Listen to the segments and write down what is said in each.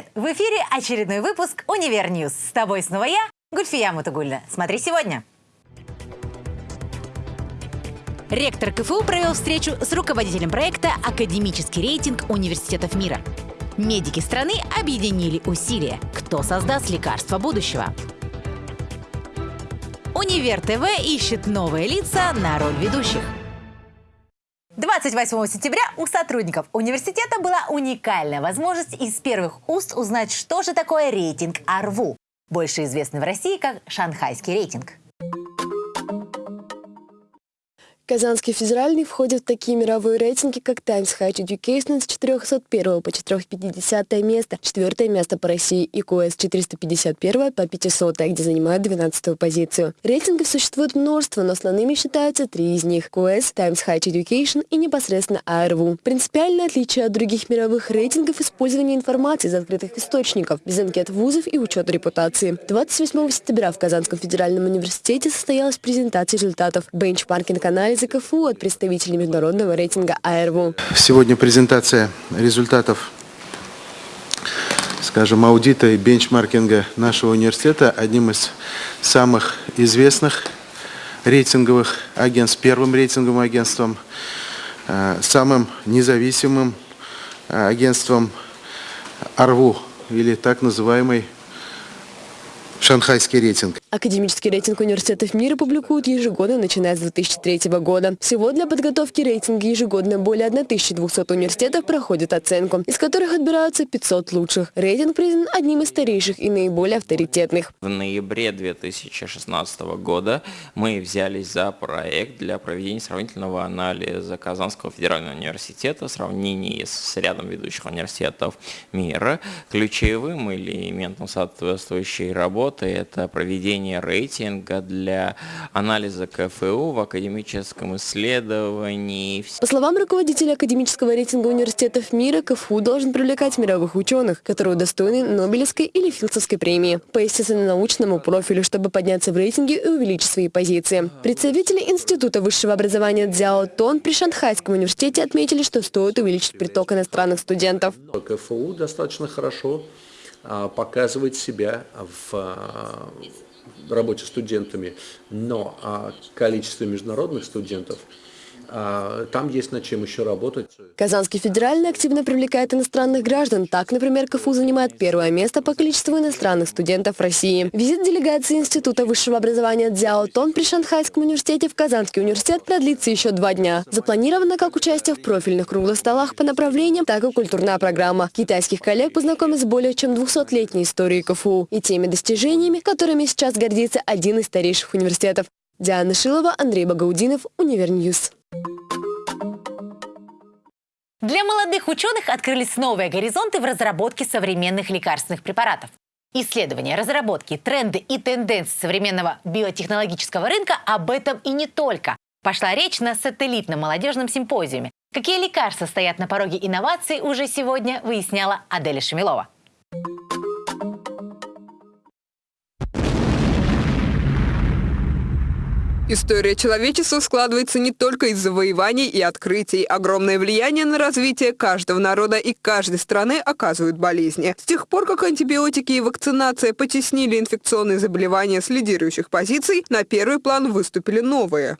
Привет! В эфире очередной выпуск «Univer News». С тобой снова я, Гульфия Мутугуллина. Смотри сегодня. Ректор КФУ провел встречу с руководителем проекта «Академический рейтинг университетов мира». Медики страны объединили усилия. Кто создаст лекарство будущего? Универ ТВ ищет новые лица на роль ведущих. 28 сентября у сотрудников университета была уникальная возможность из первых уст узнать, что же такое рейтинг ARWU, больше известный в России как шанхайский рейтинг. Казанский федеральный входит в такие мировые рейтинги, как Times High Education с 401 по 450 место, четвертое место по России и QS 451 по 500, где занимает 12 позицию. Рейтингов существует множество, но основными считаются три из них – QS, Times High Education и непосредственно ARVU. Принципиальное отличие от других мировых рейтингов – использование информации из открытых источников, без анкет вузов и учета репутации. 28 сентября в Казанском федеральном университете состоялась презентация результатов бенчмаркинг-анализа из КФУ от представителей международного рейтинга АРВУ. Сегодня презентация результатов скажем, аудита и бенчмаркинга нашего университета одним из самых известных рейтинговых агентств, первым рейтинговым агентством, э, самым независимым э, агентством АРВУ, или так называемый шанхайский рейтинг. Академический рейтинг университетов мира публикуют ежегодно, начиная с 2003 года. Всего для подготовки рейтинга ежегодно более 1200 университетов проходят оценку, из которых отбираются 500 лучших. Рейтинг признан одним из старейших и наиболее авторитетных. В ноябре 2016 года мы взялись за проект для проведения сравнительного анализа Казанского федерального университета в сравнении с рядом ведущих университетов мира. Ключевым элементом соответствующей работы это проведение рейтинга для анализа КФУ в академическом исследовании. По словам руководителя академического рейтинга университетов мира, КФУ должен привлекать мировых ученых, которые удостоены Нобелевской или Филдсовской премии по естественно-научному профилю, чтобы подняться в рейтинге и увеличить свои позиции. Представители Института высшего образования Дзяо Тон при Шанхайском университете отметили, что стоит увеличить приток иностранных студентов. КФУ достаточно хорошо а, показывает себя в а, работе студентами, но а, количество международных студентов – там есть над чем еще работать. Казанский федеральный активно привлекает иностранных граждан. Так, например, КФУ занимает первое место по количеству иностранных студентов России. Визит делегации Института высшего образования Дзяо Тон при Шанхайском университете в Казанский университет продлится еще два дня. Запланировано как участие в профильных круглых столах по направлениям, так и культурная программа. Китайских коллег познакомят с более чем 200-летней историей КФУ и теми достижениями, которыми сейчас гордится один из старейших университетов. Диана Шилова, Андрей Багаудинов, Univer News. Для молодых ученых открылись новые горизонты в разработке современных лекарственных препаратов. Исследования, разработки, тренды и тенденции современного биотехнологического рынка об этом и не только. Пошла речь на сателлитном молодежном симпозиуме. Какие лекарства стоят на пороге инноваций, уже сегодня выясняла Аделя Шамилова. История человечества складывается не только из завоеваний и открытий. Огромное влияние на развитие каждого народа и каждой страны оказывают болезни. С тех пор, как антибиотики и вакцинация потеснили инфекционные заболевания с лидирующих позиций, на первый план выступили новые.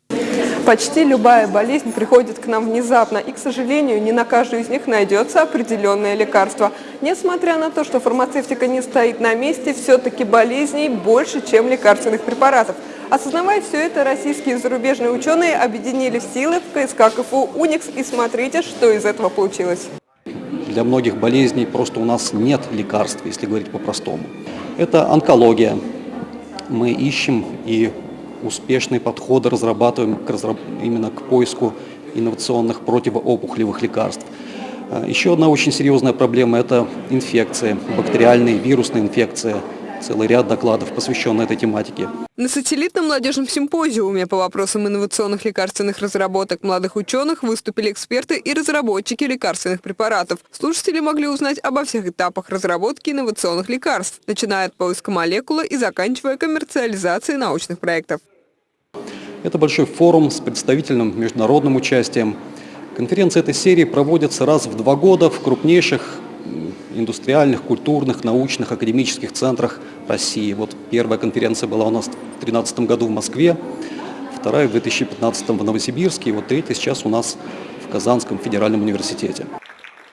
Почти любая болезнь приходит к нам внезапно, и, к сожалению, не на каждую из них найдется определенное лекарство. Несмотря на то, что фармацевтика не стоит на месте, все-таки болезней больше, чем лекарственных препаратов. Осознавая все это, российские и зарубежные ученые объединили силы в КСК КФУ «Уникс» и смотрите, что из этого получилось. Для многих болезней просто у нас нет лекарств, если говорить по-простому. Это онкология. Мы ищем и успешные подходы разрабатываем к разраб... именно к поиску инновационных противоопухолевых лекарств. А, еще одна очень серьезная проблема – это инфекции, бактериальные, вирусные инфекции – целый ряд докладов, посвященных этой тематике. На сателлитном молодежном симпозиуме по вопросам инновационных лекарственных разработок молодых ученых выступили эксперты и разработчики лекарственных препаратов. Слушатели могли узнать обо всех этапах разработки инновационных лекарств, начиная от поиска молекулы и заканчивая коммерциализацией научных проектов. Это большой форум с представительным международным участием. Конференции этой серии проводятся раз в два года в крупнейших индустриальных, культурных, научных, академических центрах России. Вот первая конференция была у нас в 2013 году в Москве, вторая в 2015 в Новосибирске, и вот третья сейчас у нас в Казанском федеральном университете.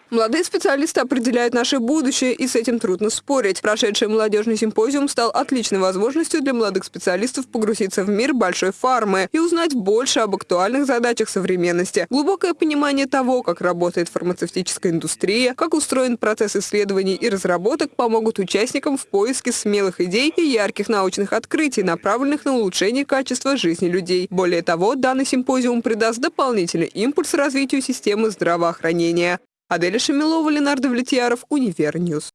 Молодые специалисты определяют наше будущее, и с этим трудно спорить. Прошедший молодежный симпозиум стал отличной возможностью для молодых специалистов погрузиться в мир большой фармы и узнать больше об актуальных задачах современности. Глубокое понимание того, как работает фармацевтическая индустрия, как устроен процесс исследований и разработок, помогут участникам в поиске смелых идей и ярких научных открытий, направленных на улучшение качества жизни людей. Более того, данный симпозиум придаст дополнительный импульс развитию системы здравоохранения. Аделя Шамилова, Ленар Давлетьяров, Univer News.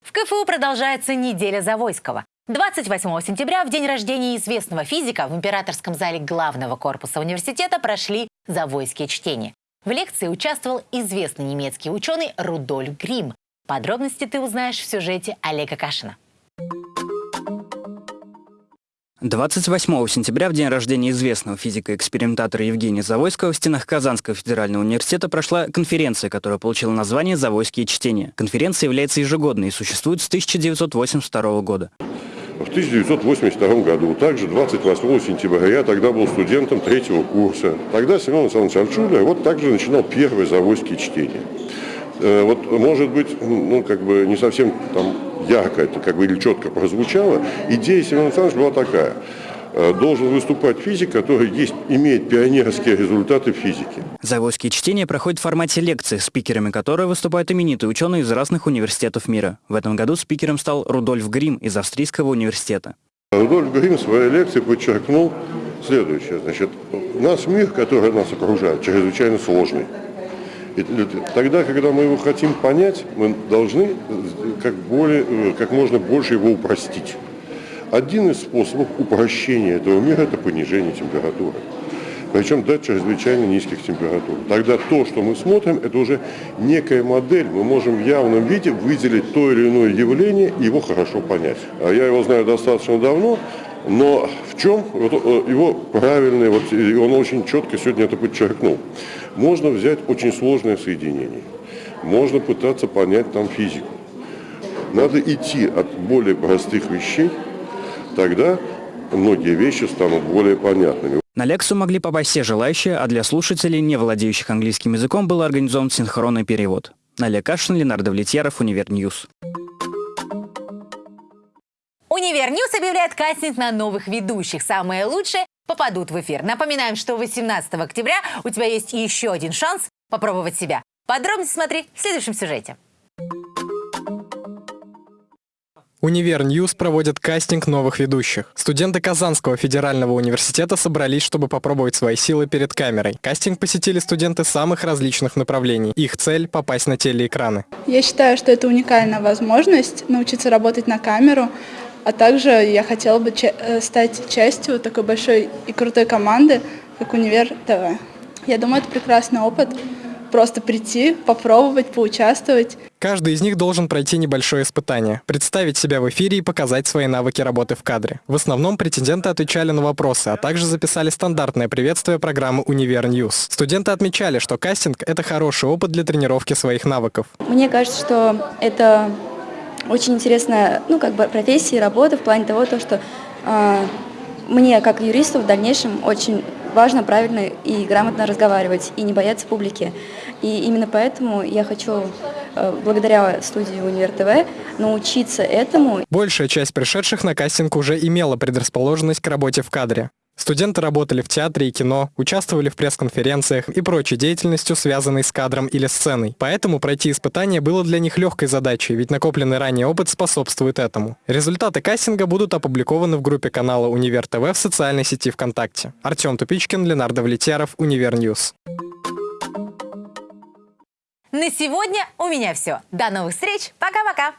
В КФУ продолжается неделя Завойского. 28 сентября, в день рождения известного физика, в императорском зале главного корпуса университета прошли Завойские чтения. В лекции участвовал известный немецкий ученый Рудольф Грим. Подробности ты узнаешь в сюжете Олега Кашина. 28 сентября, в день рождения известного физика-экспериментатора Евгения Завойского, в стенах Казанского федерального университета прошла конференция, которая получила название «Завойские чтения». Конференция является ежегодной и существует с 1982 года. В 1982 году, также 28 сентября, я тогда был студентом третьего курса. Тогда Семен Александрович Арчуля вот также начинал первые завойские чтения. Э, вот, может быть, ну, как бы не совсем там ярко это как бы или четко прозвучало, идея Семена Александровича была такая. Э, должен выступать физик, который есть, имеет пионерские результаты физики. Завойские чтения проходят в формате лекции, спикерами которой выступают именитые ученые из разных университетов мира. В этом году спикером стал Рудольф Грим из Австрийского университа. Рудольф Грим в своей лекции подчеркнул следующее. Значит, наш мир, который нас окружает, чрезвычайно сложный. Тогда, когда мы его хотим понять, мы должны как, более, э, как можно больше его упростить. Один из способов упрощения этого мира – это понижение температуры. Причем до чрезвычайно низких температур. Тогда то, что мы смотрим, это уже некая модель. Мы можем в явном виде выделить то или иное явление и его хорошо понять. А я его знаю достаточно давно, но в чем э, его правильный, вот, он очень четко сегодня это подчеркнул. Можно взять очень сложное соединение, можно пытаться понять там физику. Надо идти от более простых вещей, тогда многие вещи станут более понятными. На лекцию могли попасть все желающие, а для слушателей, не владеющих английским языком, был организован синхронный перевод. Налия Кашин, Ленар Давлетьяров, Univer News. Univer News объявляет кастинг на новых ведущих. Самые лучшие попадут в эфир. Напоминаем, что 18 октября у тебя есть еще один шанс попробовать себя. Подробности смотри в следующем сюжете. Univer News проводит кастинг новых ведущих. Студенты Казанского федерального университета собрались, чтобы попробовать свои силы перед камерой. Кастинг посетили студенты самых различных направлений. Их цель – попасть на телеэкраны. Я считаю, что это уникальная возможность научиться работать на камеру, а также я хотела бы э, стать частью такой большой и крутой команды, как Универ ТВ. Я думаю, это прекрасный опыт. Просто прийти, попробовать, поучаствовать. Каждый из них должен пройти небольшое испытание, представить себя в эфире и показать свои навыки работы в кадре. В основном претенденты отвечали на вопросы, а также записали стандартное приветствие программы «Univer News». Студенты отмечали, что кастинг – это хороший опыт для тренировки своих навыков. Мне кажется, что это очень интересная ну, как бы профессия и работа в плане того, то, что э, мне, как юристу, в дальнейшем очень важно правильно и грамотно разговаривать и не бояться публики. И именно поэтому я хочу, э, благодаря студии Универ ТВ, научиться этому. Большая часть пришедших на кастинг уже имела предрасположенность к работе в кадре. Студенты работали в театре и кино, участвовали в пресс-конференциях и прочей деятельностью, связанной с кадром или сценой. Поэтому пройти испытание было для них легкой задачей, ведь накопленный ранее опыт способствует этому. Результаты кастинга будут опубликованы в группе канала Универ ТВ в социальной сети ВКонтакте. Артем Тупичкин, Ленар Давлетьяров, Univer News. На сегодня у меня все. До новых встреч. Пока-пока.